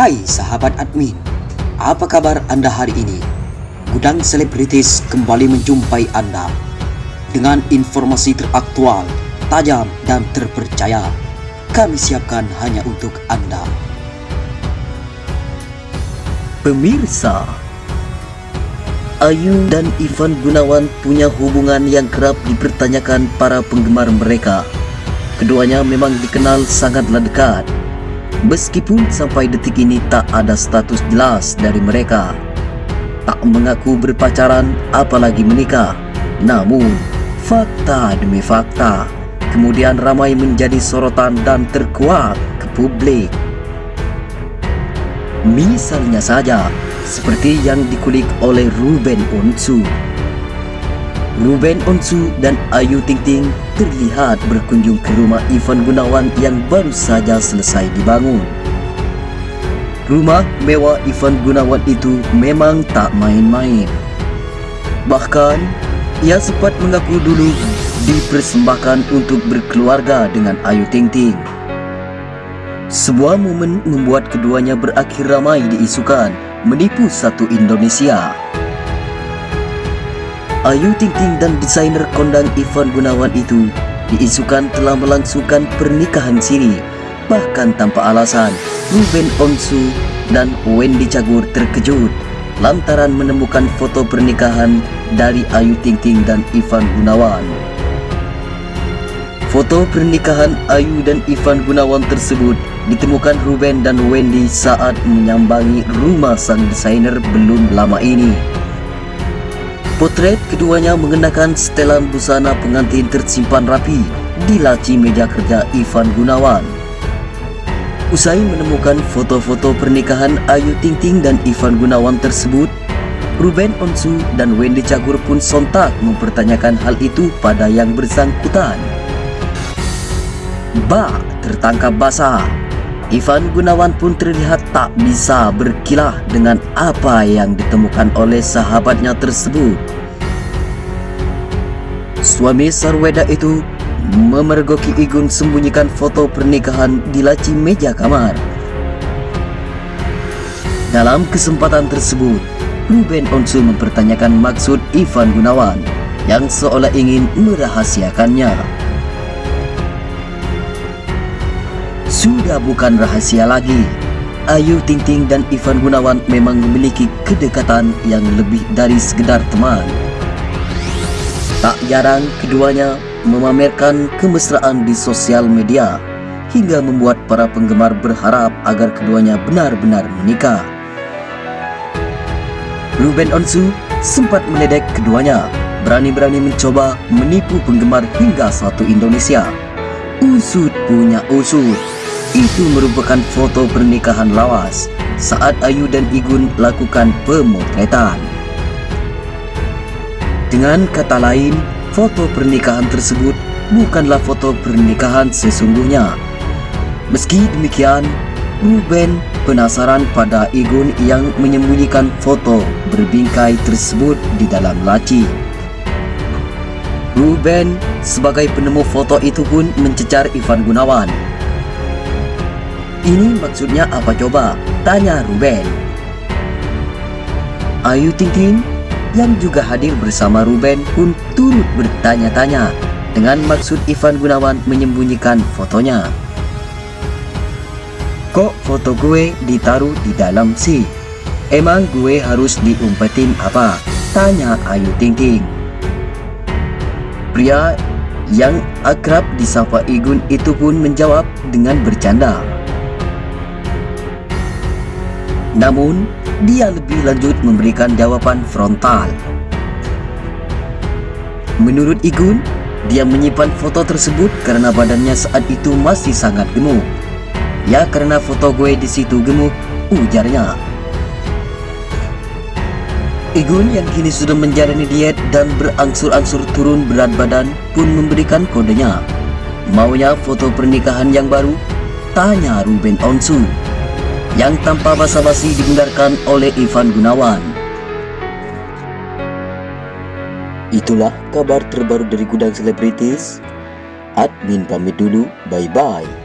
Hai sahabat admin, apa kabar Anda hari ini? Gudang Selebritis kembali menjumpai Anda dengan informasi teraktual, tajam, dan terpercaya. Kami siapkan hanya untuk Anda. Pemirsa, Ayu dan Ivan Gunawan punya hubungan yang kerap dipertanyakan para penggemar mereka. Keduanya memang dikenal sangatlah dekat. Meskipun sampai detik ini tak ada status jelas dari mereka. Tak mengaku berpacaran apalagi menikah. Namun, fakta demi fakta kemudian ramai menjadi sorotan dan terkuak ke publik. Misalnya saja, seperti yang dikulik oleh Ruben Onsu. Ruben Onsu dan Ayu Ting Ting terlihat berkunjung ke rumah Ivan Gunawan yang baru saja selesai dibangun. Rumah mewah Ivan Gunawan itu memang tak main-main. Bahkan, ia sempat mengaku dulu dipersembahkan untuk berkeluarga dengan Ayu Ting Ting. Sebuah momen membuat keduanya berakhir ramai diisukan menipu satu Indonesia. Ayu Ting Ting dan desainer kondang Ivan Gunawan itu diisukan telah melangsungkan pernikahan siri. Bahkan tanpa alasan, Ruben Onsu dan Wendy Cagur terkejut lantaran menemukan foto pernikahan dari Ayu Ting Ting dan Ivan Gunawan. Foto pernikahan Ayu dan Ivan Gunawan tersebut ditemukan Ruben dan Wendy saat menyambangi rumah sang desainer belum lama ini. Potret keduanya mengenakan setelan busana pengantin tersimpan rapi di laci meja kerja Ivan Gunawan. Usai menemukan foto-foto pernikahan Ayu Ting Ting dan Ivan Gunawan tersebut, Ruben Onsu dan Wendy Cagur pun sontak mempertanyakan hal itu pada yang bersangkutan. Ba tertangkap basah. Ivan Gunawan pun terlihat tak bisa berkilah dengan apa yang ditemukan oleh sahabatnya tersebut. Suami Sarweda itu memergoki Igun sembunyikan foto pernikahan di laci meja kamar. Dalam kesempatan tersebut, Ruben Onsu mempertanyakan maksud Ivan Gunawan yang seolah ingin merahasiakannya. Sudah bukan rahasia lagi. Ayu Ting Ting dan Ivan Gunawan memang memiliki kedekatan yang lebih dari sekedar teman. Tak jarang keduanya memamerkan kemesraan di sosial media hingga membuat para penggemar berharap agar keduanya benar-benar menikah. Ruben Onsu sempat meledek keduanya berani-berani mencoba menipu penggemar hingga satu Indonesia. Usut punya usut. Itu merupakan foto pernikahan lawas saat Ayu dan Igun lakukan pemotretan. Dengan kata lain, foto pernikahan tersebut bukanlah foto pernikahan sesungguhnya. Meski demikian, Ruben penasaran pada Igun yang menyembunyikan foto berbingkai tersebut di dalam laci. Ruben sebagai penemu foto itu pun mencecar Ivan Gunawan ini maksudnya apa coba? Tanya Ruben. Ayu Ting Ting yang juga hadir bersama Ruben pun turut bertanya-tanya dengan maksud Ivan Gunawan menyembunyikan fotonya. Kok foto gue ditaruh di dalam sih? Emang gue harus diumpetin apa? Tanya Ayu Ting Ting. Pria yang akrab disapa Igun itu pun menjawab dengan bercanda. Namun, dia lebih lanjut memberikan jawaban frontal. Menurut Igun, dia menyimpan foto tersebut karena badannya saat itu masih sangat gemuk. Ya karena foto gue di situ gemuk, ujarnya. Igun yang kini sudah menjalani diet dan berangsur-angsur turun berat badan pun memberikan kodenya. Maunya foto pernikahan yang baru? Tanya Ruben Onsu yang tanpa basa-basi dibenarkan oleh Ivan Gunawan. Itulah kabar terbaru dari Gudang Selebritis. Admin pamit dulu, bye-bye.